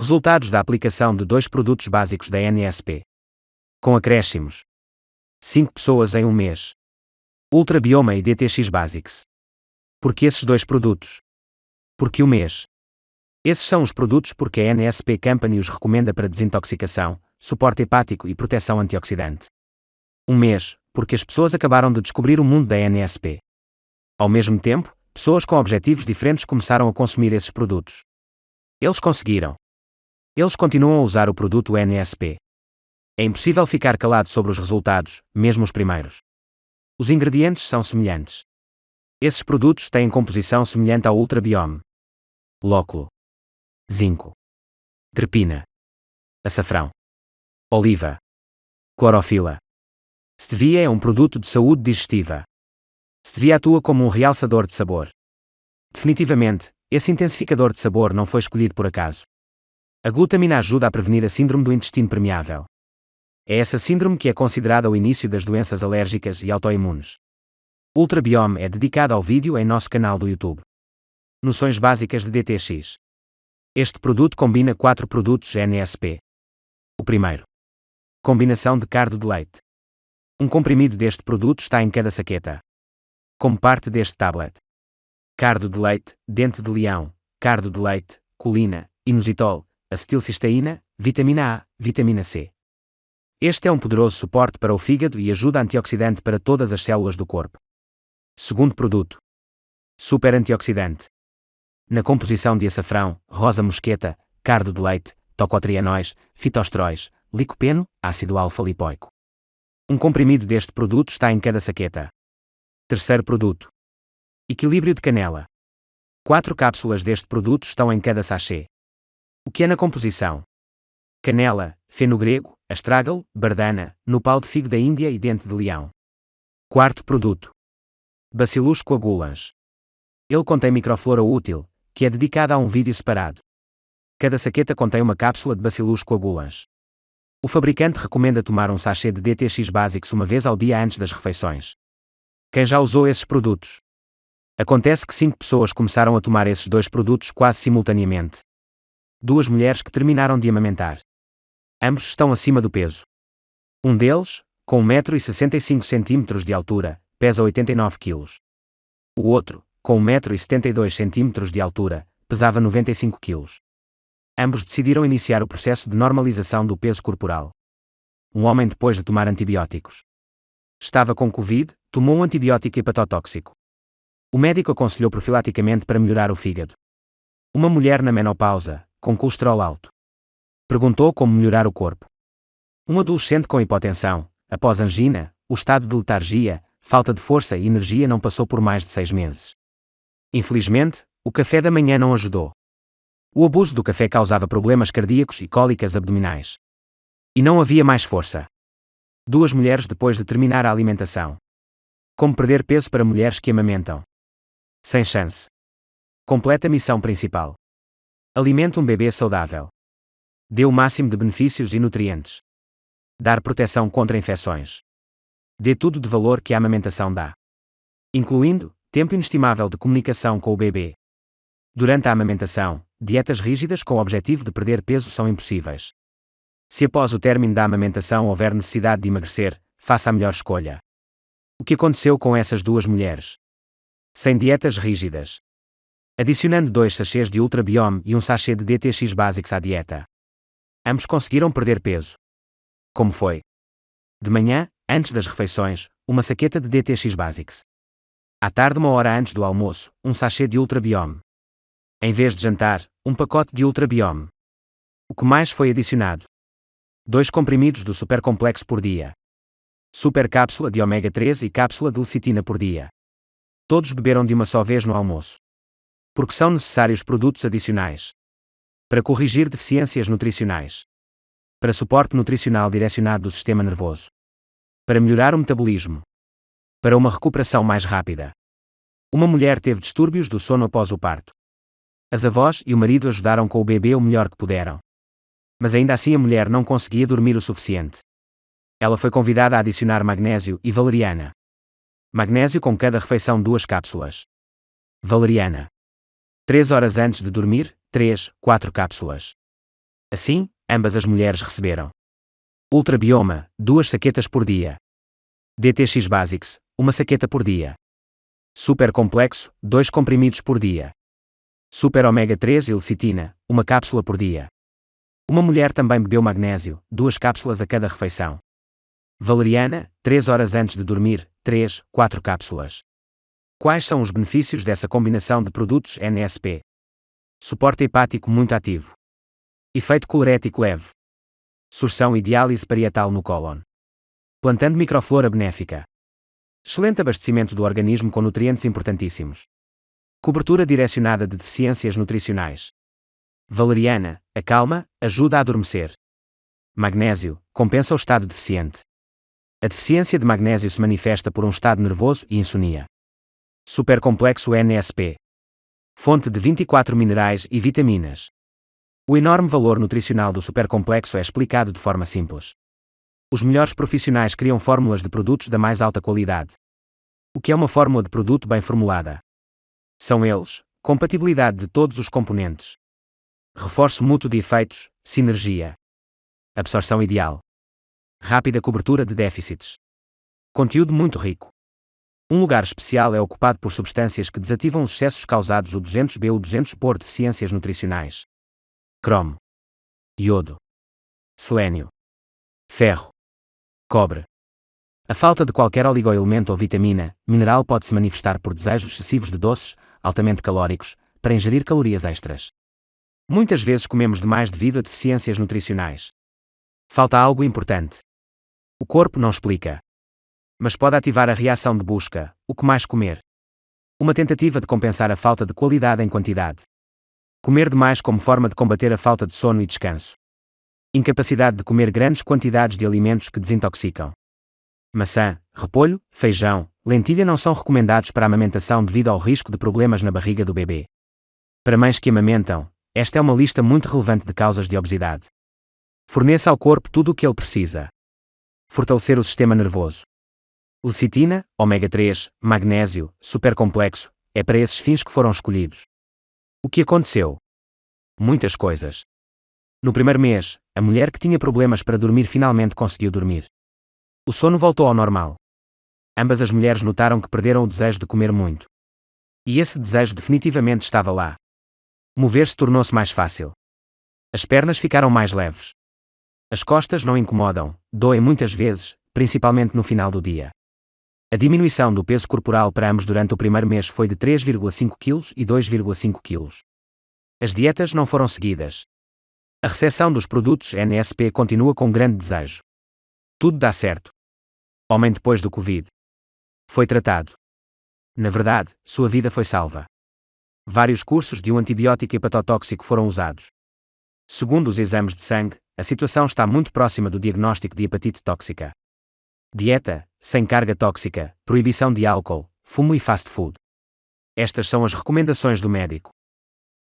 Resultados da aplicação de dois produtos básicos da NSP. Com acréscimos. 5 pessoas em um mês. Ultra Bioma e DTX Basics. Por que esses dois produtos? Por que o mês? Esses são os produtos porque a NSP Company os recomenda para desintoxicação, suporte hepático e proteção antioxidante. Um mês, porque as pessoas acabaram de descobrir o mundo da NSP. Ao mesmo tempo, pessoas com objetivos diferentes começaram a consumir esses produtos. Eles conseguiram. Eles continuam a usar o produto NSP. É impossível ficar calado sobre os resultados, mesmo os primeiros. Os ingredientes são semelhantes. Esses produtos têm composição semelhante ao Ultrabiome. Lóculo. Zinco. Trepina. Açafrão. Oliva. Clorofila. Stevia é um produto de saúde digestiva. Stevia atua como um realçador de sabor. Definitivamente, esse intensificador de sabor não foi escolhido por acaso. A glutamina ajuda a prevenir a síndrome do intestino permeável. É essa síndrome que é considerada o início das doenças alérgicas e autoimunes. Ultrabiome é dedicado ao vídeo em nosso canal do YouTube. Noções básicas de DTX. Este produto combina quatro produtos NSP. O primeiro. Combinação de cardo de leite. Um comprimido deste produto está em cada saqueta. Como parte deste tablet. Cardo de leite, dente de leão, cardo de leite, colina, inositol, acetilcisteína, vitamina A, vitamina C. Este é um poderoso suporte para o fígado e ajuda antioxidante para todas as células do corpo. Segundo produto. Super antioxidante. Na composição de açafrão, rosa mosqueta, cardo de leite, tocotrienóis, fitosteróis, licopeno, ácido alfa-lipoico. Um comprimido deste produto está em cada saqueta. Terceiro produto. Equilíbrio de canela. Quatro cápsulas deste produto estão em cada sachê. O que é na composição? Canela, feno grego, astragal, bardana, nopal de figo da Índia e dente de leão. Quarto produto. Bacillus coagulans. Ele contém microflora útil, que é dedicada a um vídeo separado. Cada saqueta contém uma cápsula de Bacillus coagulans. O fabricante recomenda tomar um sachê de DTX Basics uma vez ao dia antes das refeições. Quem já usou esses produtos? Acontece que cinco pessoas começaram a tomar esses dois produtos quase simultaneamente duas mulheres que terminaram de amamentar. Ambos estão acima do peso. Um deles, com 1,65m de altura, pesa 89 kg. O outro, com 1,72m de altura, pesava 95 kg. Ambos decidiram iniciar o processo de normalização do peso corporal. Um homem depois de tomar antibióticos. Estava com Covid, tomou um antibiótico hepatotóxico. O médico aconselhou profilaticamente para melhorar o fígado. Uma mulher na menopausa, com colesterol alto. Perguntou como melhorar o corpo. Um adolescente com hipotensão, após angina, o estado de letargia, falta de força e energia não passou por mais de seis meses. Infelizmente, o café da manhã não ajudou. O abuso do café causava problemas cardíacos e cólicas abdominais. E não havia mais força. Duas mulheres depois de terminar a alimentação. Como perder peso para mulheres que amamentam? Sem chance. Completa missão principal. Alimente um bebê saudável. Dê o máximo de benefícios e nutrientes. Dar proteção contra infecções. Dê tudo de valor que a amamentação dá. Incluindo tempo inestimável de comunicação com o bebê. Durante a amamentação, dietas rígidas com o objetivo de perder peso são impossíveis. Se após o término da amamentação houver necessidade de emagrecer, faça a melhor escolha. O que aconteceu com essas duas mulheres? Sem dietas rígidas, adicionando dois sachês de Ultra Biome e um sachê de DTX Basics à dieta. Ambos conseguiram perder peso. Como foi? De manhã, antes das refeições, uma saqueta de DTX Basics. À tarde, uma hora antes do almoço, um sachê de Ultra Biome. Em vez de jantar, um pacote de Ultra Biome. O que mais foi adicionado? Dois comprimidos do Super Complexo por dia. Super cápsula de ômega 3 e cápsula de lecitina por dia. Todos beberam de uma só vez no almoço porque são necessários produtos adicionais. Para corrigir deficiências nutricionais. Para suporte nutricional direcionado do sistema nervoso. Para melhorar o metabolismo. Para uma recuperação mais rápida. Uma mulher teve distúrbios do sono após o parto. As avós e o marido ajudaram com o bebê o melhor que puderam. Mas ainda assim a mulher não conseguia dormir o suficiente. Ela foi convidada a adicionar magnésio e valeriana. Magnésio com cada refeição duas cápsulas. Valeriana. 3 horas antes de dormir, 3, 4 cápsulas. Assim, ambas as mulheres receberam. Ultrabioma, duas saquetas por dia. DTX Basics, uma saqueta por dia. Super complexo, dois comprimidos por dia. Super ômega 3 e lecitina, uma cápsula por dia. Uma mulher também bebeu magnésio, duas cápsulas a cada refeição. Valeriana, 3 horas antes de dormir, 3, 4 cápsulas. Quais são os benefícios dessa combinação de produtos NSP? Suporte hepático muito ativo. Efeito colerético leve. Sursão e diálise parietal no cólon. Plantando microflora benéfica. Excelente abastecimento do organismo com nutrientes importantíssimos. Cobertura direcionada de deficiências nutricionais. Valeriana, acalma, ajuda a adormecer. Magnésio, compensa o estado deficiente. A deficiência de magnésio se manifesta por um estado nervoso e insonia. Supercomplexo NSP. Fonte de 24 minerais e vitaminas. O enorme valor nutricional do supercomplexo é explicado de forma simples. Os melhores profissionais criam fórmulas de produtos da mais alta qualidade. O que é uma fórmula de produto bem formulada? São eles: compatibilidade de todos os componentes, reforço mútuo de efeitos, sinergia, absorção ideal, rápida cobertura de déficits, conteúdo muito rico. Um lugar especial é ocupado por substâncias que desativam os excessos causados o 200B ou 200 por deficiências nutricionais. Cromo, iodo, selênio, ferro, cobre. A falta de qualquer oligoelemento ou vitamina, mineral pode se manifestar por desejos excessivos de doces, altamente calóricos, para ingerir calorias extras. Muitas vezes comemos demais devido a deficiências nutricionais. Falta algo importante. O corpo não explica. Mas pode ativar a reação de busca, o que mais comer. Uma tentativa de compensar a falta de qualidade em quantidade. Comer demais como forma de combater a falta de sono e descanso. Incapacidade de comer grandes quantidades de alimentos que desintoxicam. Maçã, repolho, feijão, lentilha não são recomendados para amamentação devido ao risco de problemas na barriga do bebê. Para mães que amamentam, esta é uma lista muito relevante de causas de obesidade. Forneça ao corpo tudo o que ele precisa. Fortalecer o sistema nervoso. Lecitina, ômega 3, magnésio, supercomplexo, é para esses fins que foram escolhidos. O que aconteceu? Muitas coisas. No primeiro mês, a mulher que tinha problemas para dormir finalmente conseguiu dormir. O sono voltou ao normal. Ambas as mulheres notaram que perderam o desejo de comer muito. E esse desejo definitivamente estava lá. Mover-se tornou-se mais fácil. As pernas ficaram mais leves. As costas não incomodam, doem muitas vezes, principalmente no final do dia. A diminuição do peso corporal para ambos durante o primeiro mês foi de 3,5 kg e 2,5 kg. As dietas não foram seguidas. A recepção dos produtos NSP continua com grande desejo. Tudo dá certo. Homem depois do Covid. Foi tratado. Na verdade, sua vida foi salva. Vários cursos de um antibiótico hepatotóxico foram usados. Segundo os exames de sangue, a situação está muito próxima do diagnóstico de hepatite tóxica. Dieta, sem carga tóxica, proibição de álcool, fumo e fast food. Estas são as recomendações do médico.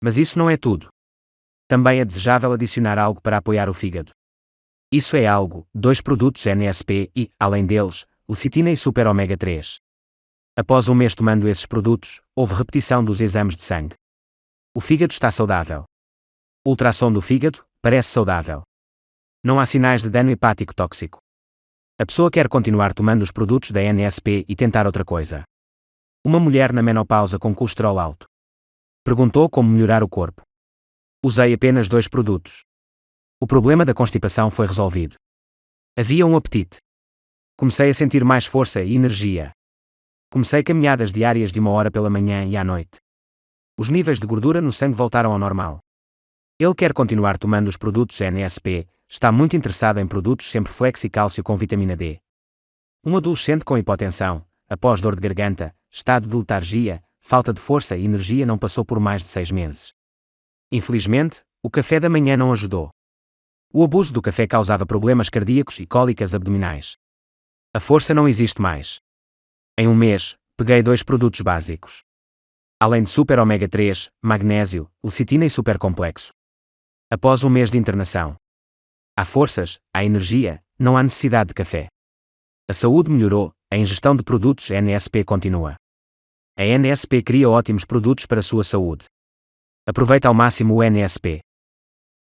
Mas isso não é tudo. Também é desejável adicionar algo para apoiar o fígado. Isso é algo, dois produtos NSP e, além deles, lecitina e super ômega 3. Após um mês tomando esses produtos, houve repetição dos exames de sangue. O fígado está saudável. Ultrassom do fígado, parece saudável. Não há sinais de dano hepático tóxico. A pessoa quer continuar tomando os produtos da NSP e tentar outra coisa. Uma mulher na menopausa com colesterol alto. Perguntou como melhorar o corpo. Usei apenas dois produtos. O problema da constipação foi resolvido. Havia um apetite. Comecei a sentir mais força e energia. Comecei caminhadas diárias de uma hora pela manhã e à noite. Os níveis de gordura no sangue voltaram ao normal. Ele quer continuar tomando os produtos NSP, está muito interessado em produtos sempre flex e cálcio com vitamina D. Um adolescente com hipotensão, após dor de garganta, estado de letargia, falta de força e energia não passou por mais de seis meses. Infelizmente, o café da manhã não ajudou. O abuso do café causava problemas cardíacos e cólicas abdominais. A força não existe mais. Em um mês, peguei dois produtos básicos. Além de super ômega 3, magnésio, lecitina e supercomplexo. Após um mês de internação. Há forças, há energia, não há necessidade de café. A saúde melhorou, a ingestão de produtos NSP continua. A NSP cria ótimos produtos para a sua saúde. Aproveita ao máximo o NSP.